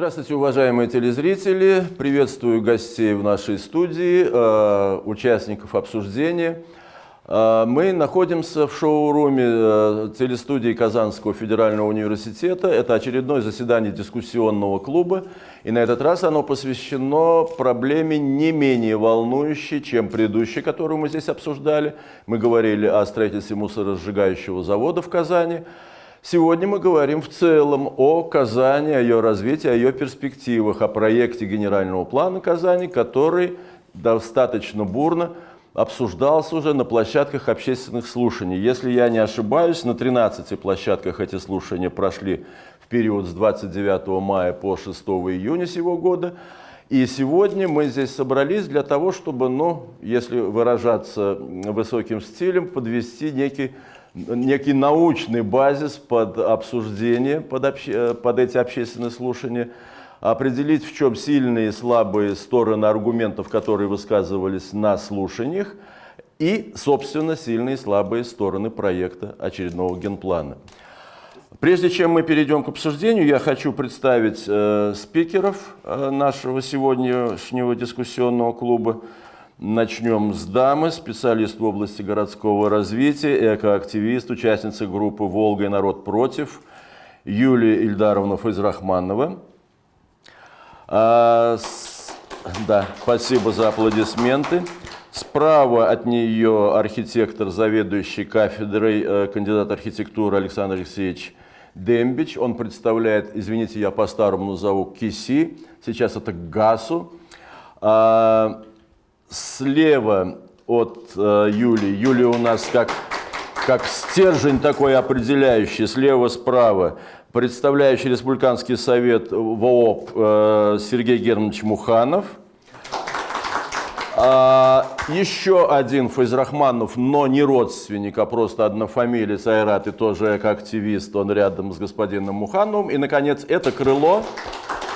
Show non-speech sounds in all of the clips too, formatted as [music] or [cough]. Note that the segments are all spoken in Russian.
Здравствуйте, уважаемые телезрители! Приветствую гостей в нашей студии, э, участников обсуждения. Э, мы находимся в шоу-руме э, телестудии Казанского федерального университета. Это очередное заседание дискуссионного клуба. И на этот раз оно посвящено проблеме не менее волнующей, чем предыдущей, которую мы здесь обсуждали. Мы говорили о строительстве мусоросжигающего завода в Казани. Сегодня мы говорим в целом о Казани, о ее развитии, о ее перспективах, о проекте генерального плана Казани, который достаточно бурно обсуждался уже на площадках общественных слушаний. Если я не ошибаюсь, на 13 площадках эти слушания прошли в период с 29 мая по 6 июня сего года. И сегодня мы здесь собрались для того, чтобы, ну, если выражаться высоким стилем, подвести некий некий научный базис под обсуждение, под, обще, под эти общественные слушания, определить, в чем сильные и слабые стороны аргументов, которые высказывались на слушаниях, и, собственно, сильные и слабые стороны проекта очередного генплана. Прежде чем мы перейдем к обсуждению, я хочу представить э, спикеров э, нашего сегодняшнего дискуссионного клуба. Начнем с дамы, специалист в области городского развития, экоактивист, участница группы «Волга и народ против» Юлия Ильдаровна Файзрахманова. А, с, да, спасибо за аплодисменты. Справа от нее архитектор, заведующий кафедрой, э, кандидат архитектуры Александр Алексеевич Дембич. Он представляет, извините, я по-старому назову, КИСИ, сейчас это ГАСУ. А, слева от э, Юли. Юлия у нас как, как стержень такой определяющий, слева-справа. Представляющий Республиканский совет ВООП э, Сергей Германович Муханов. А, еще один Файзрахманов, но не родственник, а просто однофамилец Айрат и тоже как активист, он рядом с господином Мухановым. И, наконец, это крыло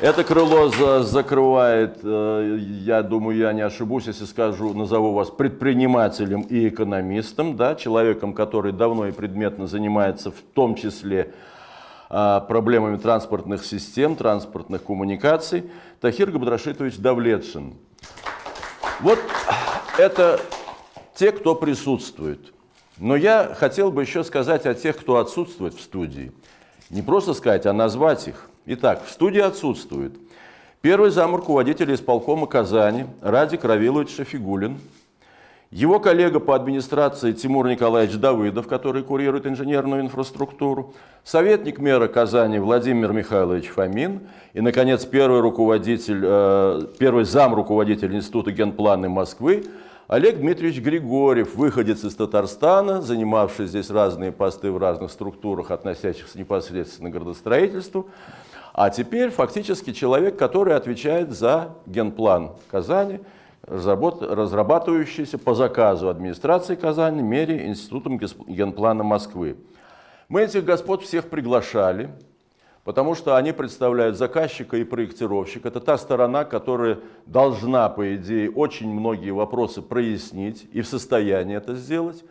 это крыло за, закрывает, э, я думаю, я не ошибусь, если скажу, назову вас предпринимателем и экономистом, да, человеком, который давно и предметно занимается в том числе а, проблемами транспортных систем, транспортных коммуникаций, Тахир Габдрашитович Давлетшин. Вот это те, кто присутствует. Но я хотел бы еще сказать о тех, кто отсутствует в студии. Не просто сказать, а назвать их. Итак, в студии отсутствует первый зам руководителя исполкома Казани Радик Равилович Шафигулин, его коллега по администрации Тимур Николаевич Давыдов, который курирует инженерную инфраструктуру, советник мэра Казани Владимир Михайлович Фомин и, наконец, первый, руководитель, э, первый зам руководителя Института генплана Москвы Олег Дмитриевич Григорьев, выходец из Татарстана, занимавший здесь разные посты в разных структурах, относящихся непосредственно к градостроительству, а теперь фактически человек, который отвечает за генплан Казани, разрабатывающийся по заказу администрации Казани, мере Институтом генплана Москвы. Мы этих господ всех приглашали, потому что они представляют заказчика и проектировщика. Это та сторона, которая должна, по идее, очень многие вопросы прояснить и в состоянии это сделать.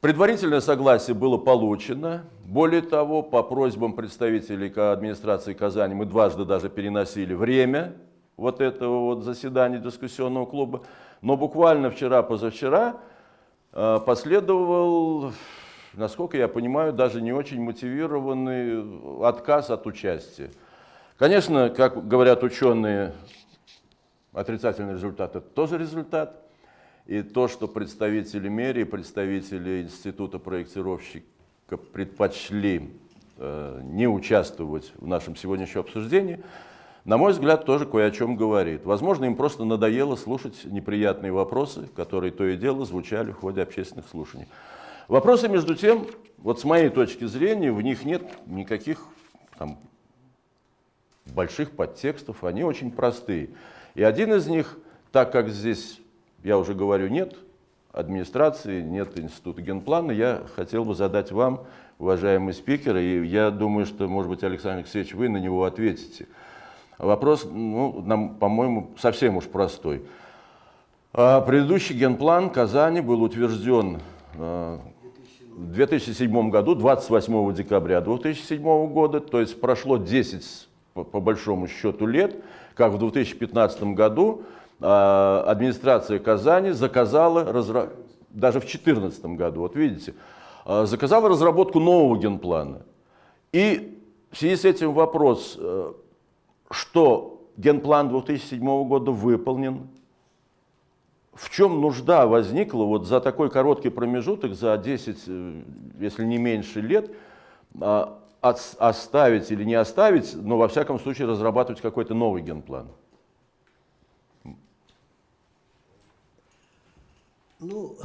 Предварительное согласие было получено. Более того, по просьбам представителей администрации Казани мы дважды даже переносили время вот этого вот заседания дискуссионного клуба. Но буквально вчера-позавчера э, последовал, насколько я понимаю, даже не очень мотивированный отказ от участия. Конечно, как говорят ученые, отрицательный результат – это тоже результат. И то, что представители мэрии, представители института проектировщика предпочли э, не участвовать в нашем сегодняшнем обсуждении, на мой взгляд, тоже кое о чем говорит. Возможно, им просто надоело слушать неприятные вопросы, которые то и дело звучали в ходе общественных слушаний. Вопросы, между тем, вот с моей точки зрения, в них нет никаких там, больших подтекстов, они очень простые. И один из них, так как здесь я уже говорю, нет администрации, нет института генплана. Я хотел бы задать вам, уважаемый спикер, и я думаю, что, может быть, Александр Алексеевич, вы на него ответите. Вопрос, ну, нам, по-моему, совсем уж простой. А, предыдущий генплан Казани был утвержден а, в 2007 году, 28 декабря 2007 года, то есть прошло 10 по, большому счету лет, как в 2015 году э, администрация Казани заказала, разра... даже в 2014 году, вот видите, э, заказала разработку нового генплана. И в связи с этим вопрос, э, что генплан 2007 года выполнен, в чем нужда возникла вот за такой короткий промежуток, за 10, э, если не меньше лет, а, оставить или не оставить, но во всяком случае разрабатывать какой-то новый генплан? Ну,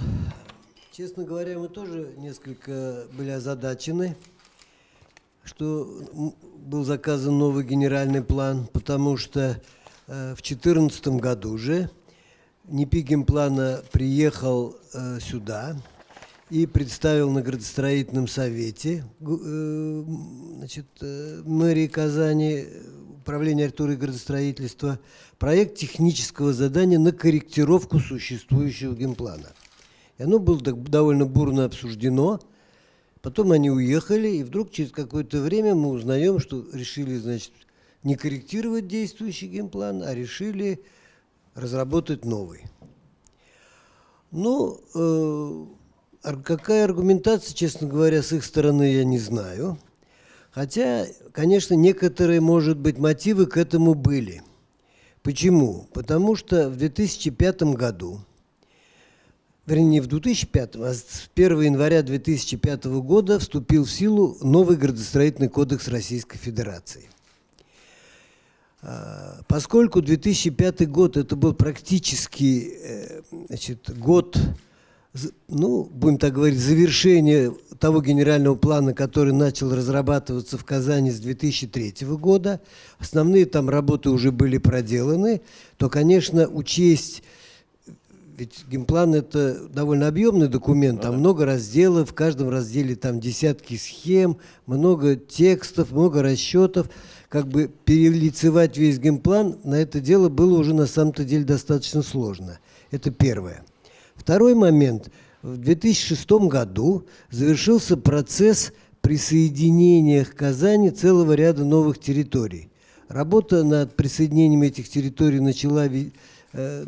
честно говоря, мы тоже несколько были озадачены, что был заказан новый генеральный план, потому что э, в 2014 году уже НИПИ генплана приехал э, сюда, и представил на градостроительном совете э, значит, э, мэрии Казани, управления архитектуры и градостроительства, проект технического задания на корректировку существующего генплана. И оно было довольно бурно обсуждено. Потом они уехали, и вдруг через какое-то время мы узнаем, что решили, значит, не корректировать действующий генплан, а решили разработать новый. Ну, э, Какая аргументация, честно говоря, с их стороны, я не знаю. Хотя, конечно, некоторые, может быть, мотивы к этому были. Почему? Потому что в 2005 году, вернее, не в 2005, а с 1 января 2005 года вступил в силу новый градостроительный кодекс Российской Федерации. А, поскольку 2005 год это был практически э, значит, год ну, будем так говорить, завершение того генерального плана, который начал разрабатываться в Казани с 2003 года, основные там работы уже были проделаны, то, конечно, учесть, ведь генплан – это довольно объемный документ, там много разделов, в каждом разделе там десятки схем, много текстов, много расчетов, как бы перелицевать весь генплан на это дело было уже на самом-то деле достаточно сложно. Это первое. Второй момент. В 2006 году завершился процесс присоединения к Казани целого ряда новых территорий. Работа над присоединением этих территорий начала, э,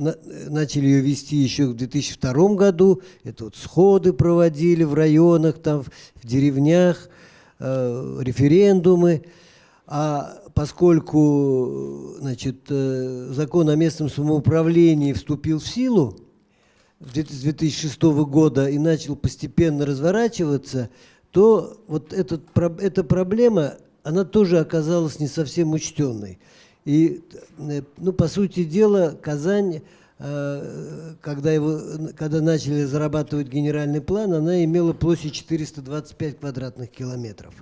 начали ее вести еще в 2002 году. Это вот сходы проводили в районах, там, в деревнях, э, референдумы. А поскольку значит, э, закон о местном самоуправлении вступил в силу, с 2006 года и начал постепенно разворачиваться, то вот этот, эта проблема, она тоже оказалась не совсем учтенной. И, э, ну, по сути дела, Казань, э, когда, его, когда начали зарабатывать генеральный план, она имела площадь 425 квадратных километров.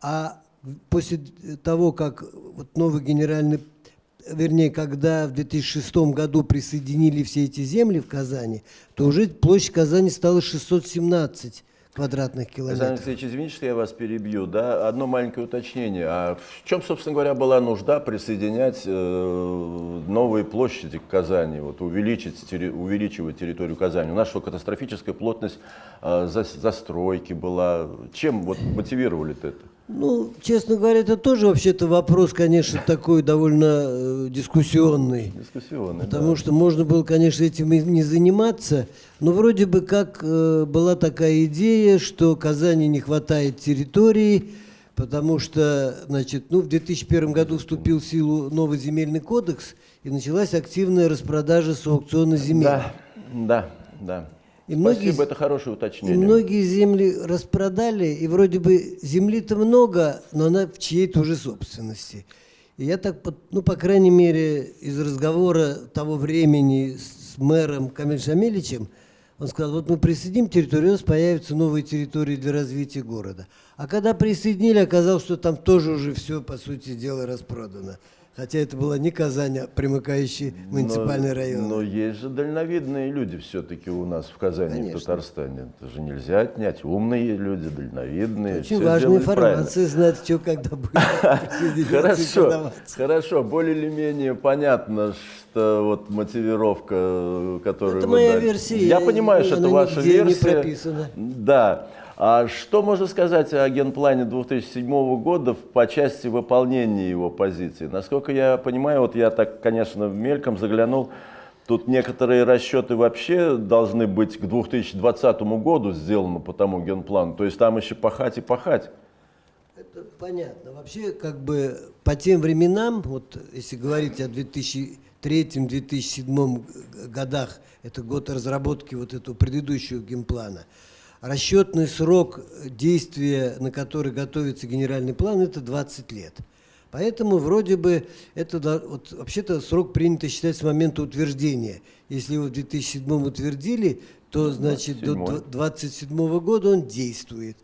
А после того, как вот новый генеральный вернее, когда в 2006 году присоединили все эти земли в Казани, то уже площадь Казани стала 617 квадратных километров. Александр Алексеевич, извините, что я вас перебью. Да? Одно маленькое уточнение. А в чем, собственно говоря, была нужда присоединять э, новые площади к Казани, вот, увеличить, терри, увеличивать территорию Казани? У нас что, катастрофическая плотность э, за, застройки была. Чем вот, мотивировали это? Ну, честно говоря, это тоже вообще-то вопрос, конечно, такой довольно э, дискуссионный. Дискуссионный, Потому да. что можно было, конечно, этим и не заниматься, но вроде бы как э, была такая идея, что Казани не хватает территории, потому что, значит, ну, в 2001 году вступил в силу новый земельный кодекс, и началась активная распродажа с аукциона земель. Да, да, да. И многие, Спасибо, это хорошее уточнение. И многие земли распродали, и вроде бы земли-то много, но она в чьей-то уже собственности. И я так, ну, по крайней мере, из разговора того времени с мэром Камиль Шамиличем, он сказал, вот мы присоединим территорию, у нас появятся новые территории для развития города. А когда присоединили, оказалось, что там тоже уже все, по сути дела, распродано. Хотя это была не Казань, а примыкающий муниципальный но, район. Но есть же дальновидные люди все-таки у нас в Казани, Конечно. в Татарстане. Это же нельзя отнять. Умные люди, дальновидные. Очень важная информация, знать, что когда будет. [laughs] Хорошо, хорошо. Более или менее понятно, что вот мотивировка, которую это моя версия. Я понимаю, что это ваша версия. Да. А что можно сказать о генплане 2007 года по части выполнения его позиций? Насколько я понимаю, вот я так, конечно, мельком заглянул, тут некоторые расчеты вообще должны быть к 2020 году сделаны по тому генплану. То есть там еще пахать и пахать. Это понятно. Вообще, как бы по тем временам, вот если говорить о 2003-2007 годах, это год разработки вот этого предыдущего генплана, расчетный срок действия, на который готовится генеральный план, это 20 лет. Поэтому вроде бы это вот, вообще-то срок принято считать с момента утверждения. Если его в 2007 утвердили, то значит 27. до 2027 года он действует.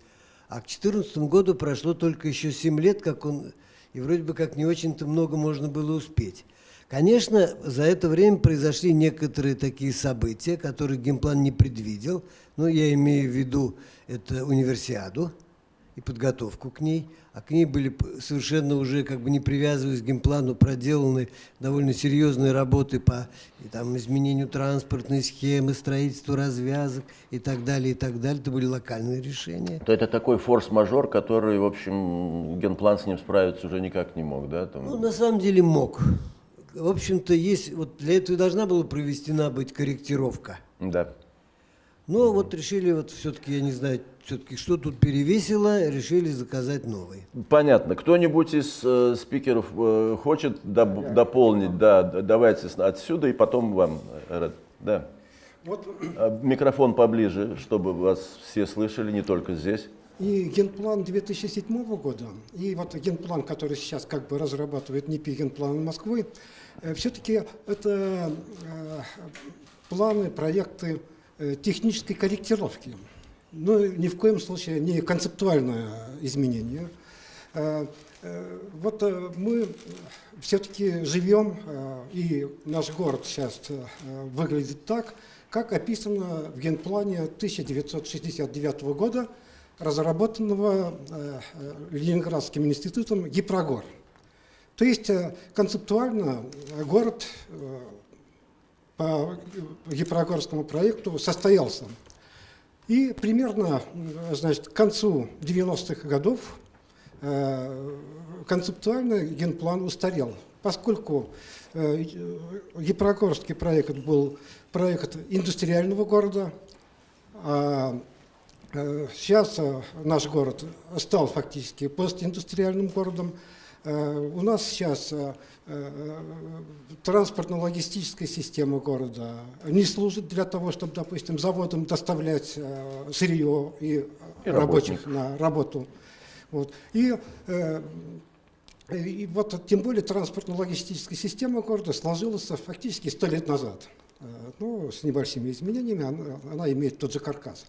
А к 2014 году прошло только еще 7 лет, как он, и вроде бы как не очень-то много можно было успеть. Конечно, за это время произошли некоторые такие события, которые геймплан не предвидел. Ну, я имею в виду это универсиаду и подготовку к ней. А к ней были совершенно уже, как бы не привязываясь к геймплану, проделаны довольно серьезные работы по и, там, изменению транспортной схемы, строительству развязок и так далее, и так далее. Это были локальные решения. То это такой форс-мажор, который, в общем, генплан с ним справиться уже никак не мог, да? Там... Ну, на самом деле мог. В общем-то, есть, вот для этого должна была проведена быть корректировка. Да. Но вот решили, вот все-таки, я не знаю, все-таки что тут перевесило, решили заказать новый. Понятно. Кто-нибудь из э, спикеров э, хочет да. дополнить? Да, давайте отсюда и потом вам. Э, да. Вот. А, микрофон поближе, чтобы вас все слышали, не только здесь. И генплан 2007 года, и вот генплан, который сейчас как бы разрабатывает НИПИ генплан Москвы, все-таки это э, планы, проекты, Э, технической корректировки. Но ни в коем случае не концептуальное изменение. Э, э, вот мы все-таки живем, и наш город сейчас выглядит так, как описано в генплане 1969 года, разработанного Ленинградским институтом Гипрогор. То есть концептуально город по Гипрогорскому проекту состоялся. И примерно значит, к концу 90-х годов э, концептуально генплан устарел, поскольку э, Гипрогорский проект был проект индустриального города, а э, сейчас наш город стал фактически постиндустриальным городом, Э, у нас сейчас э, э, транспортно-логистическая система города не служит для того, чтобы, допустим, заводам доставлять сырье и, и рабочих на работу. Вот. И, и вот тем более транспортно-логистическая система города сложилась фактически сто лет назад. Ну, с небольшими изменениями она, она имеет тот же каркас.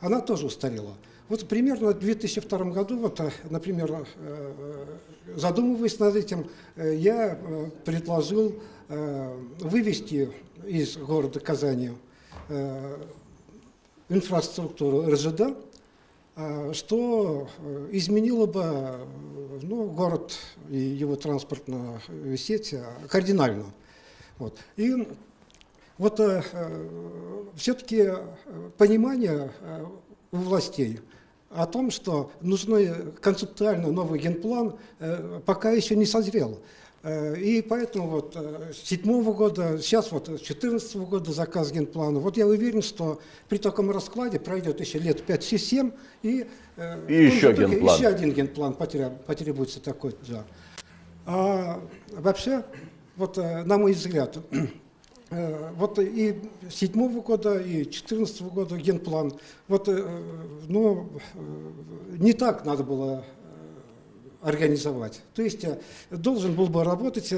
Она тоже устарела. Вот примерно в 2002 году, вот, э, например, э, э, задумываясь над этим, я предложил вывести из города Казани инфраструктуру РЖД, что изменило бы ну, город и его транспортную сеть кардинально. Вот. И вот все-таки понимание у властей – о том, что нужный концептуально новый генплан, э, пока еще не созрел. Э, и поэтому вот э, с седьмого года, сейчас вот с 14 года заказ генплана. Вот я уверен, что при таком раскладе пройдет еще лет 5-7, и, и еще, генплан. еще один генплан потребуется такой. Да. А вообще, вот на мой взгляд, Э, вот и седьмого года, и четырнадцатого года генплан. Вот, э, ну, э, не так надо было организовать. То есть должен был бы работать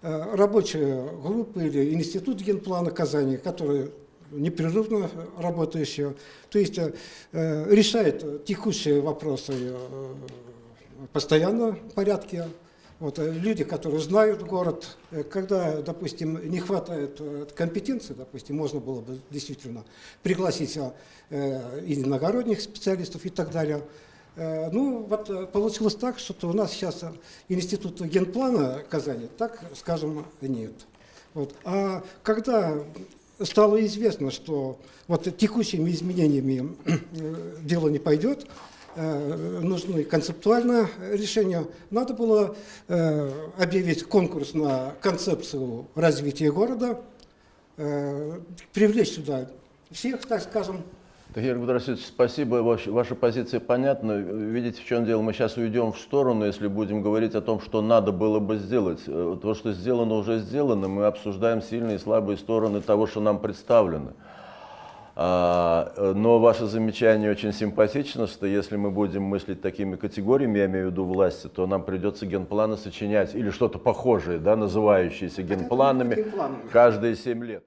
рабочая группа или институт генплана Казани, который непрерывно работающий, то есть решает текущие вопросы постоянно в порядке, вот, э, люди, которые знают город, э, когда, допустим, не хватает э, компетенции, допустим, можно было бы действительно пригласить иногородних специалистов и так далее. Ну, вот получилось так, что у нас сейчас институт генплана Казани, так, скажем, нет. Вот. А когда стало известно, что вот текущими изменениями дело не пойдет, нужны концептуальное решение, надо было э, объявить конкурс на концепцию развития города, э, привлечь сюда всех, так скажем, Тахир Гудрасович, спасибо, Ваш- ваша позиция понятна. Видите, в чем дело, мы сейчас уйдем в сторону, если будем говорить о том, что надо было бы сделать. Э, То, что сделано, уже сделано, мы обсуждаем сильные и слабые стороны того, что нам представлено. А, э, Но ваше замечание очень симпатично, что если мы будем мыслить такими категориями, я имею в виду власти, то нам придется генпланы сочинять или что-то похожее, да, называющееся генпланами, генпланами. каждые семь лет.